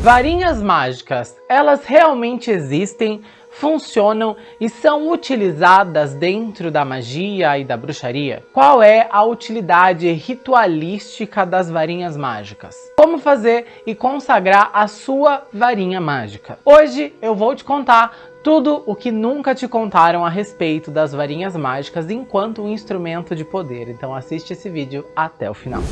Varinhas mágicas, elas realmente existem, funcionam e são utilizadas dentro da magia e da bruxaria? Qual é a utilidade ritualística das varinhas mágicas? Como fazer e consagrar a sua varinha mágica? Hoje eu vou te contar tudo o que nunca te contaram a respeito das varinhas mágicas enquanto um instrumento de poder. Então assiste esse vídeo até o final.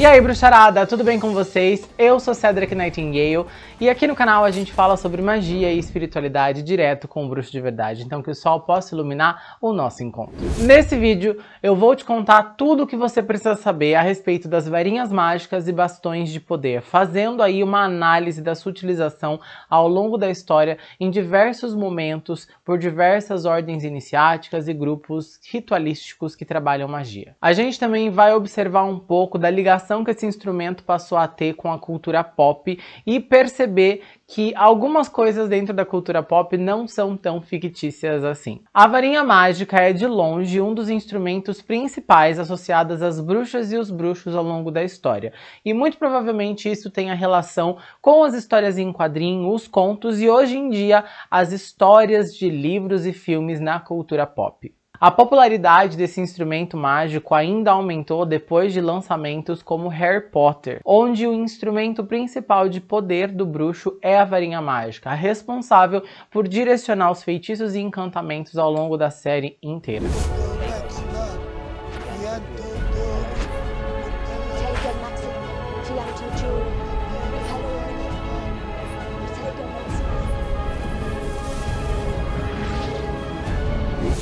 E aí bruxarada, tudo bem com vocês? Eu sou Cedric Nightingale e aqui no canal a gente fala sobre magia e espiritualidade direto com o bruxo de verdade, então que o sol possa iluminar o nosso encontro. Nesse vídeo eu vou te contar tudo o que você precisa saber a respeito das varinhas mágicas e bastões de poder, fazendo aí uma análise da sua utilização ao longo da história em diversos momentos por diversas ordens iniciáticas e grupos ritualísticos que trabalham magia. A gente também vai observar um pouco da ligação relação que esse instrumento passou a ter com a cultura pop e perceber que algumas coisas dentro da cultura pop não são tão fictícias assim. A varinha mágica é de longe um dos instrumentos principais associados às bruxas e os bruxos ao longo da história. E muito provavelmente isso tem a relação com as histórias em quadrinhos, os contos e hoje em dia as histórias de livros e filmes na cultura pop. A popularidade desse instrumento mágico ainda aumentou depois de lançamentos como Harry Potter, onde o instrumento principal de poder do bruxo é a varinha mágica, responsável por direcionar os feitiços e encantamentos ao longo da série inteira.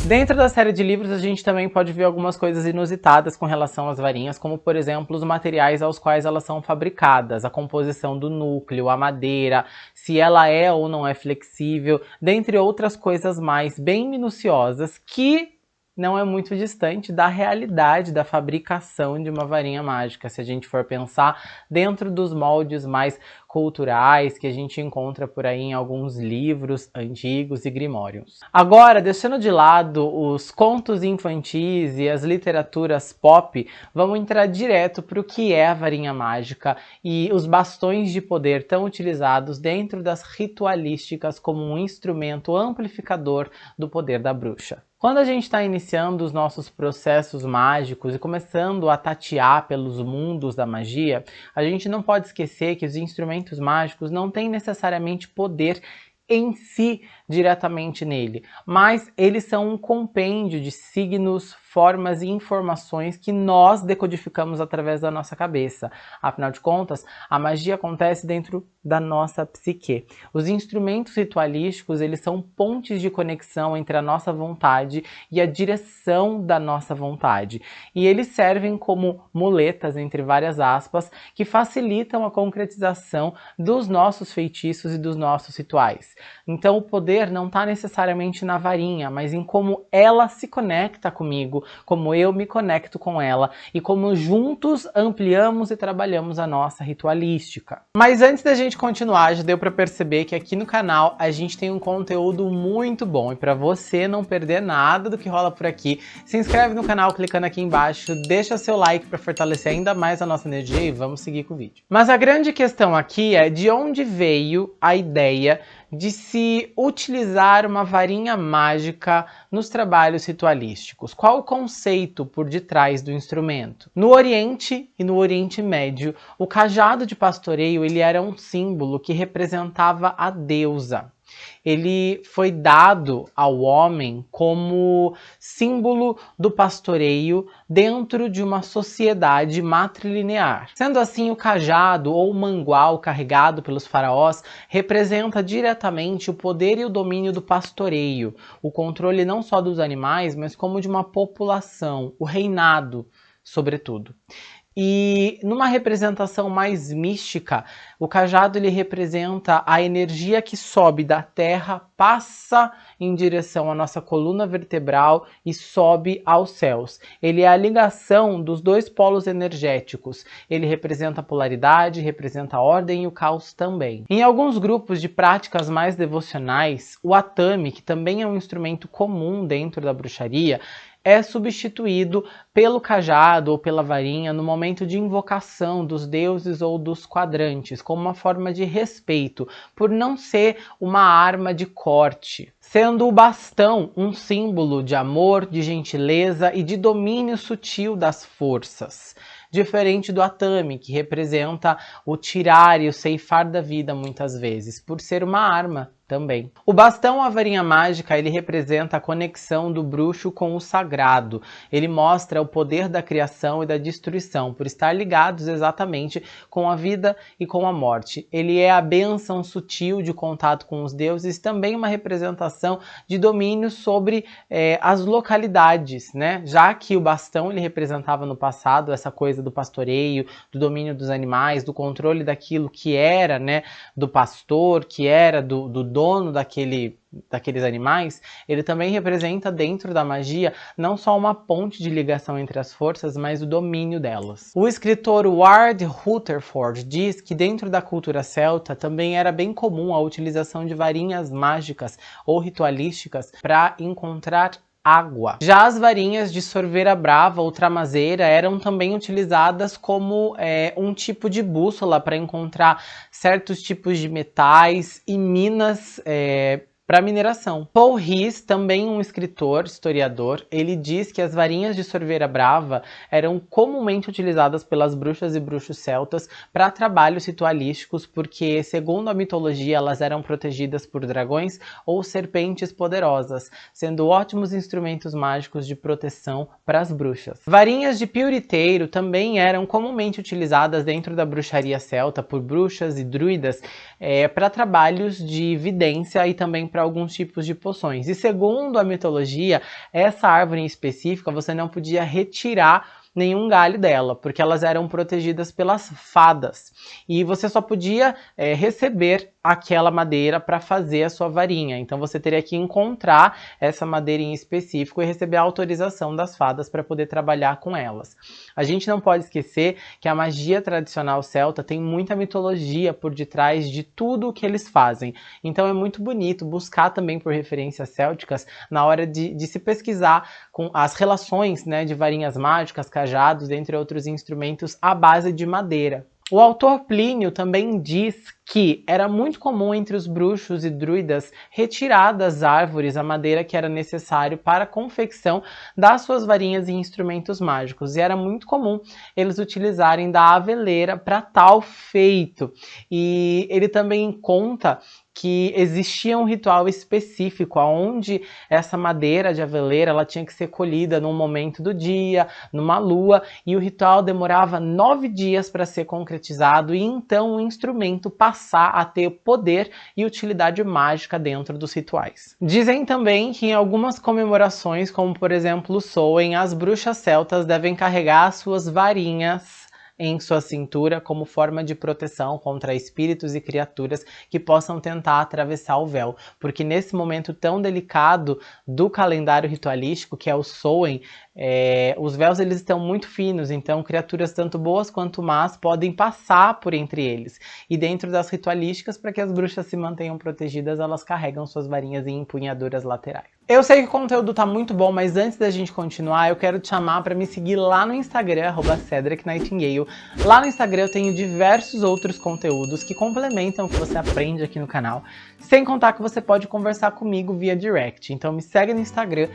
Dentro da série de livros a gente também pode ver algumas coisas inusitadas com relação às varinhas, como por exemplo os materiais aos quais elas são fabricadas, a composição do núcleo, a madeira, se ela é ou não é flexível, dentre outras coisas mais bem minuciosas que não é muito distante da realidade da fabricação de uma varinha mágica, se a gente for pensar dentro dos moldes mais culturais que a gente encontra por aí em alguns livros antigos e grimórios. Agora, deixando de lado os contos infantis e as literaturas pop, vamos entrar direto para o que é a varinha mágica e os bastões de poder tão utilizados dentro das ritualísticas como um instrumento amplificador do poder da bruxa. Quando a gente está iniciando os nossos processos mágicos e começando a tatear pelos mundos da magia, a gente não pode esquecer que os instrumentos mágicos não têm necessariamente poder em si diretamente nele, mas eles são um compêndio de signos, formas e informações que nós decodificamos através da nossa cabeça. Afinal de contas, a magia acontece dentro da nossa psique. Os instrumentos ritualísticos, eles são pontes de conexão entre a nossa vontade e a direção da nossa vontade. E eles servem como muletas, entre várias aspas, que facilitam a concretização dos nossos feitiços e dos nossos rituais. Então o poder não está necessariamente na varinha, mas em como ela se conecta comigo, como eu me conecto com ela e como juntos ampliamos e trabalhamos a nossa ritualística. Mas antes da gente continuar, já deu para perceber que aqui no canal a gente tem um conteúdo muito bom e para você não perder nada do que rola por aqui, se inscreve no canal clicando aqui embaixo, deixa seu like para fortalecer ainda mais a nossa energia e vamos seguir com o vídeo. Mas a grande questão aqui é de onde veio a ideia de se utilizar uma varinha mágica nos trabalhos ritualísticos. Qual o conceito por detrás do instrumento? No Oriente e no Oriente Médio, o cajado de pastoreio ele era um símbolo que representava a deusa ele foi dado ao homem como símbolo do pastoreio dentro de uma sociedade matrilinear. Sendo assim, o cajado ou mangual carregado pelos faraós representa diretamente o poder e o domínio do pastoreio, o controle não só dos animais, mas como de uma população, o reinado, sobretudo. E numa representação mais mística, o cajado ele representa a energia que sobe da terra, passa em direção à nossa coluna vertebral e sobe aos céus. Ele é a ligação dos dois polos energéticos. Ele representa a polaridade, representa a ordem e o caos também. Em alguns grupos de práticas mais devocionais, o atame, que também é um instrumento comum dentro da bruxaria, é substituído pelo cajado ou pela varinha no momento de invocação dos deuses ou dos quadrantes, como uma forma de respeito, por não ser uma arma de corte. Sendo o bastão um símbolo de amor, de gentileza e de domínio sutil das forças. Diferente do Atami, que representa o tirar e o ceifar da vida muitas vezes, por ser uma arma também. O bastão a varinha mágica, ele representa a conexão do bruxo com o sagrado. Ele mostra o poder da criação e da destruição, por estar ligados exatamente com a vida e com a morte. Ele é a benção sutil de contato com os deuses, também uma representação de domínio sobre é, as localidades, né? Já que o bastão ele representava no passado essa coisa do pastoreio, do domínio dos animais, do controle daquilo que era, né, do pastor, que era do, do dono daquele, daqueles animais, ele também representa dentro da magia não só uma ponte de ligação entre as forças, mas o domínio delas. O escritor Ward Rutherford diz que dentro da cultura celta também era bem comum a utilização de varinhas mágicas ou ritualísticas para encontrar água. Já as varinhas de sorveira brava ou tramazeira eram também utilizadas como é, um tipo de bússola para encontrar certos tipos de metais e minas é, para mineração. Paul Riz, também um escritor, historiador, ele diz que as varinhas de sorveira brava eram comumente utilizadas pelas bruxas e bruxos celtas para trabalhos ritualísticos, porque, segundo a mitologia, elas eram protegidas por dragões ou serpentes poderosas, sendo ótimos instrumentos mágicos de proteção para as bruxas. Varinhas de piuriteiro também eram comumente utilizadas dentro da bruxaria celta por bruxas e druidas é, para trabalhos de vidência e também para alguns tipos de poções. E segundo a mitologia, essa árvore em específica você não podia retirar nenhum galho dela, porque elas eram protegidas pelas fadas. E você só podia é, receber aquela madeira para fazer a sua varinha. Então você teria que encontrar essa madeira em específico e receber a autorização das fadas para poder trabalhar com elas. A gente não pode esquecer que a magia tradicional celta tem muita mitologia por detrás de tudo o que eles fazem. Então é muito bonito buscar também por referências célticas na hora de, de se pesquisar com as relações né, de varinhas mágicas, cajados, entre outros instrumentos à base de madeira. O autor Plínio também diz que era muito comum entre os bruxos e druidas retirar das árvores a madeira que era necessário para a confecção das suas varinhas e instrumentos mágicos. E era muito comum eles utilizarem da aveleira para tal feito. E ele também conta que existia um ritual específico onde essa madeira de aveleira ela tinha que ser colhida num momento do dia, numa lua, e o ritual demorava nove dias para ser concretizado e então o instrumento passar a ter poder e utilidade mágica dentro dos rituais. Dizem também que em algumas comemorações, como por exemplo o Soen, as bruxas celtas devem carregar suas varinhas em sua cintura como forma de proteção contra espíritos e criaturas que possam tentar atravessar o véu, porque nesse momento tão delicado do calendário ritualístico, que é o Soen, é, os véus eles estão muito finos, então criaturas tanto boas quanto más podem passar por entre eles. E dentro das ritualísticas, para que as bruxas se mantenham protegidas, elas carregam suas varinhas em empunhaduras laterais. Eu sei que o conteúdo tá muito bom, mas antes da gente continuar, eu quero te chamar para me seguir lá no Instagram, @cedricnightingale. Lá no Instagram eu tenho diversos outros conteúdos que complementam o que você aprende aqui no canal, sem contar que você pode conversar comigo via direct. Então me segue no Instagram,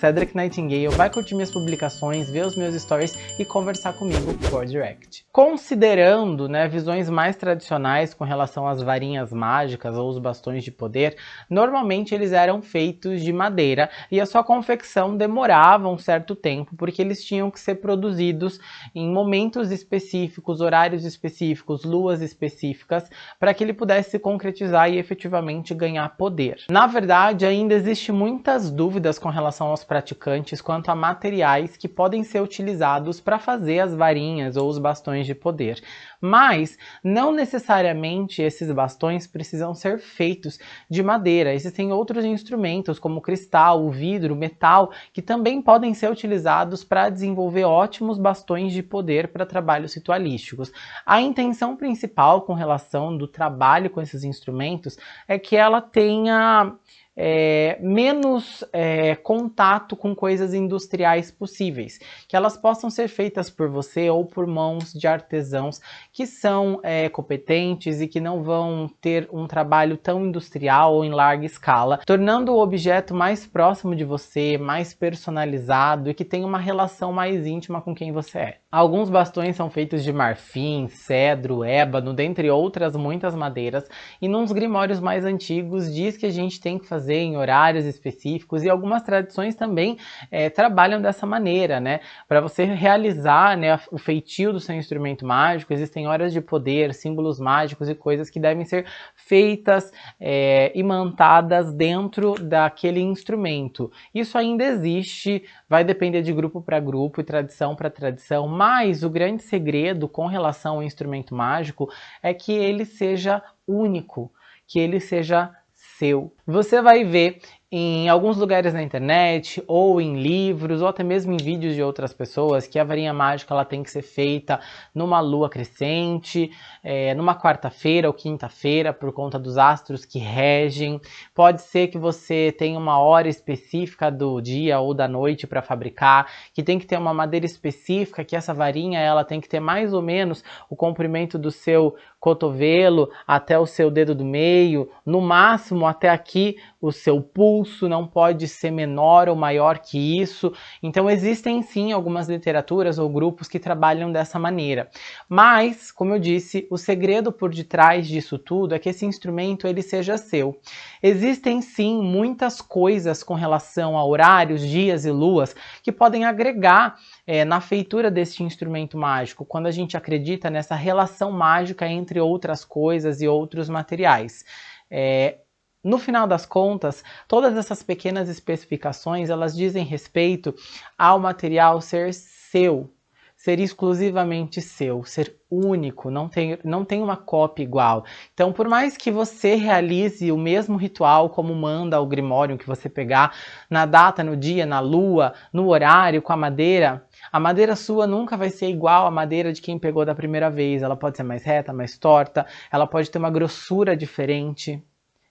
@cedricnightingale, vai curtir minhas publicações, ver os meus stories e conversar comigo por direct. Considerando né, visões mais tradicionais com relação às varinhas mágicas ou os bastões de poder, normalmente eles eram feitos de madeira e a sua confecção demorava um certo tempo porque eles tinham que ser produzidos em momentos específicos, horários específicos, luas específicas, para que ele pudesse se concretizar e efetivamente ganhar poder. Na verdade, ainda existe muitas dúvidas com relação aos praticantes quanto a materiais que podem ser utilizados para fazer as varinhas ou os bastões de poder. Mas não necessariamente esses bastões precisam ser feitos de madeira. Existem outros instrumentos como cristal, vidro, metal, que também podem ser utilizados para desenvolver ótimos bastões de poder para trabalhos ritualísticos. A intenção principal com relação do trabalho com esses instrumentos é que ela tenha é, menos é, contato com coisas industriais possíveis, que elas possam ser feitas por você ou por mãos de artesãos que são é, competentes e que não vão ter um trabalho tão industrial ou em larga escala, tornando o objeto mais próximo de você, mais personalizado e que tem uma relação mais íntima com quem você é. Alguns bastões são feitos de marfim, cedro, ébano, dentre outras muitas madeiras, e nos grimórios mais antigos diz que a gente tem que fazer em horários específicos, e algumas tradições também é, trabalham dessa maneira, né? Para você realizar né, o feitio do seu instrumento mágico, existem horas de poder, símbolos mágicos e coisas que devem ser feitas é, imantadas dentro daquele instrumento. Isso ainda existe, vai depender de grupo para grupo e tradição para tradição, mas o grande segredo com relação ao instrumento mágico é que ele seja único, que ele seja seu. Você vai ver em alguns lugares na internet, ou em livros, ou até mesmo em vídeos de outras pessoas, que a varinha mágica ela tem que ser feita numa lua crescente, é, numa quarta-feira ou quinta-feira, por conta dos astros que regem. Pode ser que você tenha uma hora específica do dia ou da noite para fabricar, que tem que ter uma madeira específica, que essa varinha ela tem que ter mais ou menos o comprimento do seu cotovelo até o seu dedo do meio, no máximo até aqui o seu pulso, não pode ser menor ou maior que isso. Então existem sim algumas literaturas ou grupos que trabalham dessa maneira. Mas, como eu disse, o segredo por detrás disso tudo é que esse instrumento ele seja seu. Existem sim muitas coisas com relação a horários, dias e luas que podem agregar é, na feitura deste instrumento mágico, quando a gente acredita nessa relação mágica entre outras coisas e outros materiais. É, no final das contas, todas essas pequenas especificações, elas dizem respeito ao material ser seu, ser exclusivamente seu, ser único, não tem, não tem uma cópia igual. Então, por mais que você realize o mesmo ritual como manda o Grimório que você pegar, na data, no dia, na lua, no horário, com a madeira, a madeira sua nunca vai ser igual à madeira de quem pegou da primeira vez. Ela pode ser mais reta, mais torta, ela pode ter uma grossura diferente.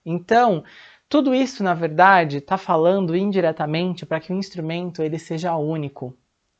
Então, tudo isso, na verdade, está falando indiretamente para que o instrumento ele seja único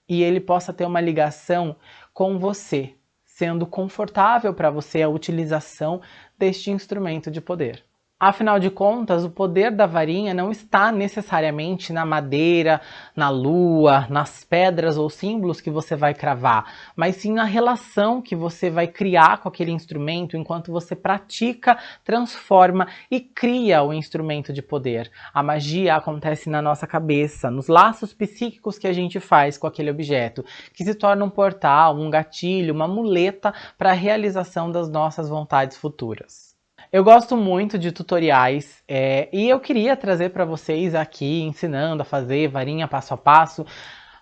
e ele possa ter uma ligação com você, sendo confortável para você a utilização deste instrumento de poder. Afinal de contas, o poder da varinha não está necessariamente na madeira, na lua, nas pedras ou símbolos que você vai cravar, mas sim na relação que você vai criar com aquele instrumento enquanto você pratica, transforma e cria o instrumento de poder. A magia acontece na nossa cabeça, nos laços psíquicos que a gente faz com aquele objeto, que se torna um portal, um gatilho, uma muleta para a realização das nossas vontades futuras. Eu gosto muito de tutoriais é, e eu queria trazer para vocês aqui ensinando a fazer varinha passo a passo,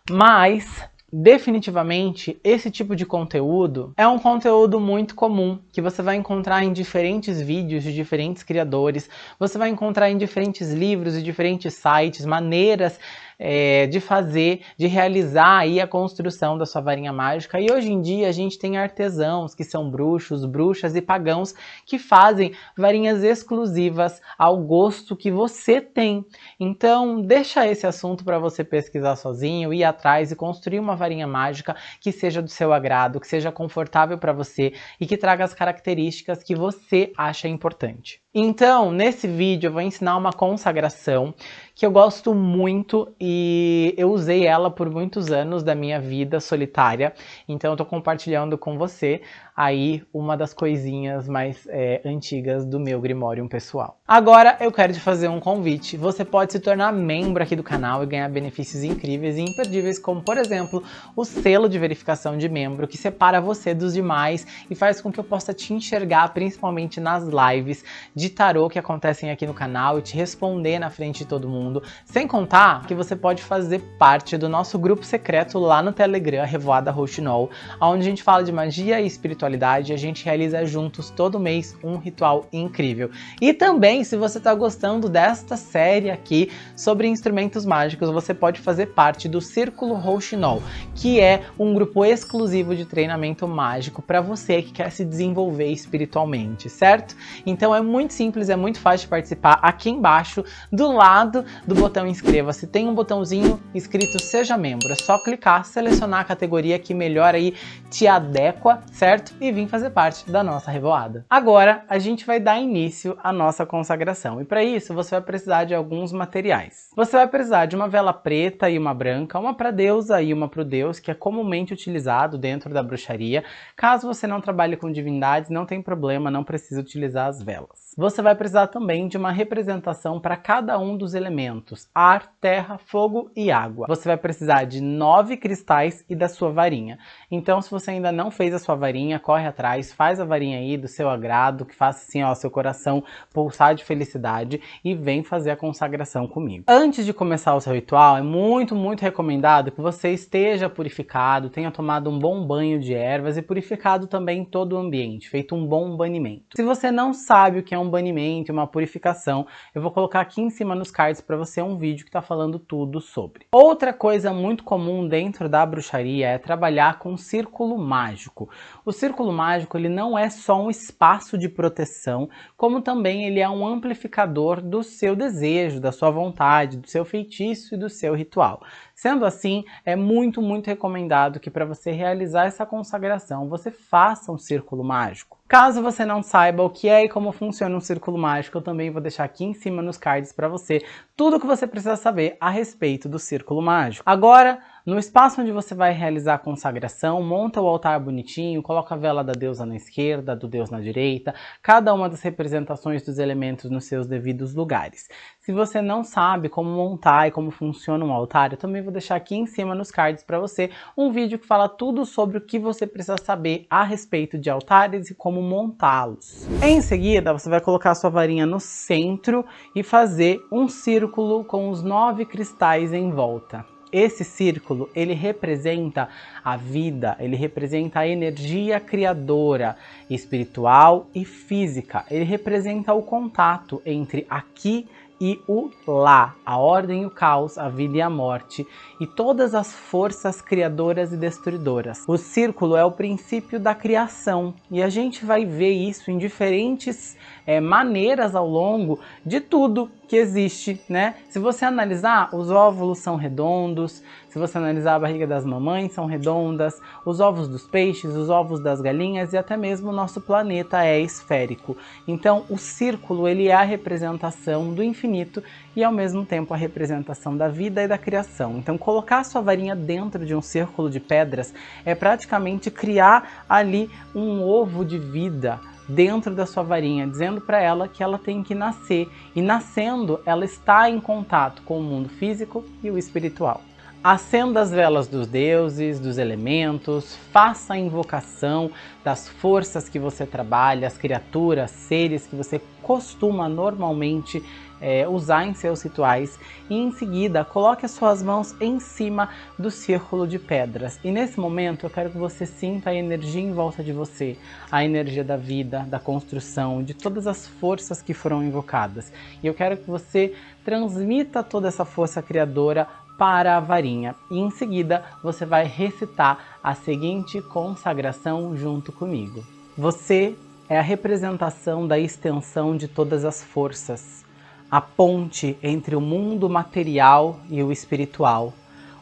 mas definitivamente esse tipo de conteúdo é um conteúdo muito comum que você vai encontrar em diferentes vídeos de diferentes criadores, você vai encontrar em diferentes livros e diferentes sites, maneiras é, de fazer, de realizar aí a construção da sua varinha mágica. E hoje em dia a gente tem artesãos que são bruxos, bruxas e pagãos que fazem varinhas exclusivas ao gosto que você tem. Então deixa esse assunto para você pesquisar sozinho, ir atrás e construir uma varinha mágica que seja do seu agrado, que seja confortável para você e que traga as características que você acha importante. Então, nesse vídeo eu vou ensinar uma consagração que eu gosto muito e eu usei ela por muitos anos da minha vida solitária, então eu tô compartilhando com você aí uma das coisinhas mais é, antigas do meu Grimorium pessoal. Agora eu quero te fazer um convite, você pode se tornar membro aqui do canal e ganhar benefícios incríveis e imperdíveis, como por exemplo, o selo de verificação de membro, que separa você dos demais e faz com que eu possa te enxergar, principalmente nas lives de tarô que acontecem aqui no canal e te responder na frente de todo mundo. Sem contar que você pode fazer parte do nosso grupo secreto lá no Telegram, Revoada Rochinol, onde a gente fala de magia e espiritualidade e a gente realiza juntos todo mês um ritual incrível. E também, se você está gostando desta série aqui sobre instrumentos mágicos, você pode fazer parte do Círculo Rochinol, que é um grupo exclusivo de treinamento mágico para você que quer se desenvolver espiritualmente, certo? Então é muito muito simples, é muito fácil de participar. Aqui embaixo, do lado do botão inscreva-se, tem um botãozinho escrito seja membro. É só clicar, selecionar a categoria que melhor aí te adequa, certo? E vir fazer parte da nossa revoada. Agora, a gente vai dar início à nossa consagração. E para isso, você vai precisar de alguns materiais. Você vai precisar de uma vela preta e uma branca, uma para deusa e uma para o deus, que é comumente utilizado dentro da bruxaria. Caso você não trabalhe com divindades, não tem problema, não precisa utilizar as velas. Você vai precisar também de uma representação para cada um dos elementos, ar, terra, fogo e água. Você vai precisar de nove cristais e da sua varinha. Então, se você ainda não fez a sua varinha, corre atrás, faz a varinha aí do seu agrado, que faça assim, ó, seu coração pulsar de felicidade e vem fazer a consagração comigo. Antes de começar o seu ritual, é muito, muito recomendado que você esteja purificado, tenha tomado um bom banho de ervas e purificado também todo o ambiente, feito um bom banimento. Se você não sabe o que é um banimento, uma purificação, eu vou colocar aqui em cima nos cards para você um vídeo que está falando tudo sobre. Outra coisa muito comum dentro da bruxaria é trabalhar com círculo mágico. O círculo mágico ele não é só um espaço de proteção, como também ele é um amplificador do seu desejo, da sua vontade, do seu feitiço e do seu ritual. Sendo assim, é muito, muito recomendado que para você realizar essa consagração, você faça um círculo mágico. Caso você não saiba o que é e como funciona um círculo mágico, eu também vou deixar aqui em cima nos cards para você tudo o que você precisa saber a respeito do círculo mágico. Agora, no espaço onde você vai realizar a consagração, monta o altar bonitinho, coloca a vela da deusa na esquerda, do deus na direita, cada uma das representações dos elementos nos seus devidos lugares. Se você não sabe como montar e como funciona um altar, eu também vou deixar aqui em cima nos cards para você um vídeo que fala tudo sobre o que você precisa saber a respeito de altares e como montá-los. Em seguida, você vai colocar a sua varinha no centro e fazer um círculo com os nove cristais em volta. Esse círculo, ele representa a vida, ele representa a energia criadora, espiritual e física. Ele representa o contato entre aqui e o lá, a ordem e o caos, a vida e a morte, e todas as forças criadoras e destruidoras. O círculo é o princípio da criação, e a gente vai ver isso em diferentes é, maneiras ao longo de tudo que existe, né? Se você analisar, os óvulos são redondos, se você analisar a barriga das mamães, são redondas, os ovos dos peixes, os ovos das galinhas e até mesmo o nosso planeta é esférico. Então, o círculo, ele é a representação do infinito e ao mesmo tempo a representação da vida e da criação. Então, colocar a sua varinha dentro de um círculo de pedras é praticamente criar ali um ovo de vida, dentro da sua varinha, dizendo para ela que ela tem que nascer, e nascendo ela está em contato com o mundo físico e o espiritual. Acenda as velas dos deuses, dos elementos, faça a invocação das forças que você trabalha, as criaturas, seres que você costuma normalmente é, usar em seus rituais e em seguida coloque as suas mãos em cima do círculo de pedras. E nesse momento eu quero que você sinta a energia em volta de você, a energia da vida, da construção, de todas as forças que foram invocadas. E eu quero que você transmita toda essa força criadora para a varinha e em seguida você vai recitar a seguinte consagração junto comigo. Você é a representação da extensão de todas as forças, a ponte entre o mundo material e o espiritual,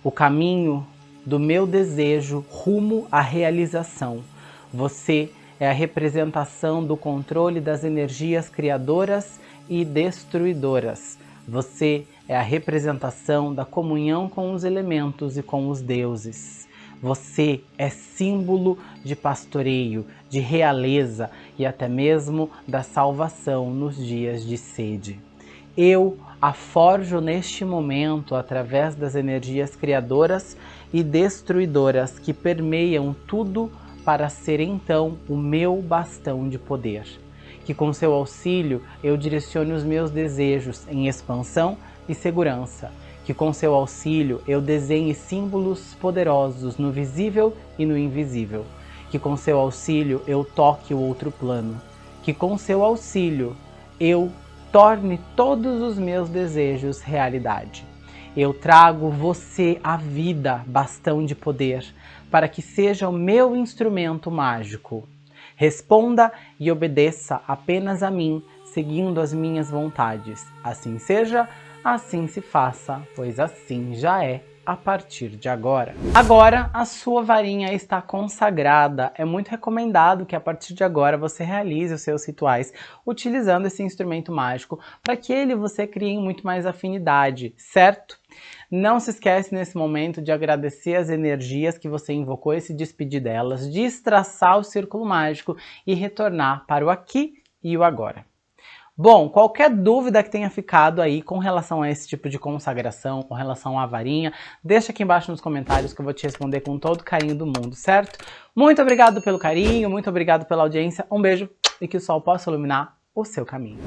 o caminho do meu desejo rumo à realização. Você é a representação do controle das energias criadoras e destruidoras. Você é a representação da comunhão com os elementos e com os deuses. Você é símbolo de pastoreio, de realeza e até mesmo da salvação nos dias de sede. Eu a forjo neste momento através das energias criadoras e destruidoras que permeiam tudo para ser então o meu bastão de poder. Que com seu auxílio eu direcione os meus desejos em expansão e segurança, que com seu auxílio eu desenhe símbolos poderosos no visível e no invisível, que com seu auxílio eu toque o outro plano, que com seu auxílio eu torne todos os meus desejos realidade. Eu trago você à vida, bastão de poder, para que seja o meu instrumento mágico. Responda e obedeça apenas a mim, seguindo as minhas vontades. Assim seja, assim se faça, pois assim já é a partir de agora. Agora, a sua varinha está consagrada. É muito recomendado que a partir de agora você realize os seus rituais utilizando esse instrumento mágico para que ele você crie muito mais afinidade, certo? Não se esquece nesse momento de agradecer as energias que você invocou e se despedir delas, de estraçar o círculo mágico e retornar para o aqui e o agora. Bom, qualquer dúvida que tenha ficado aí com relação a esse tipo de consagração, com relação à varinha, deixa aqui embaixo nos comentários que eu vou te responder com todo o carinho do mundo, certo? Muito obrigado pelo carinho, muito obrigado pela audiência, um beijo e que o sol possa iluminar o seu caminho.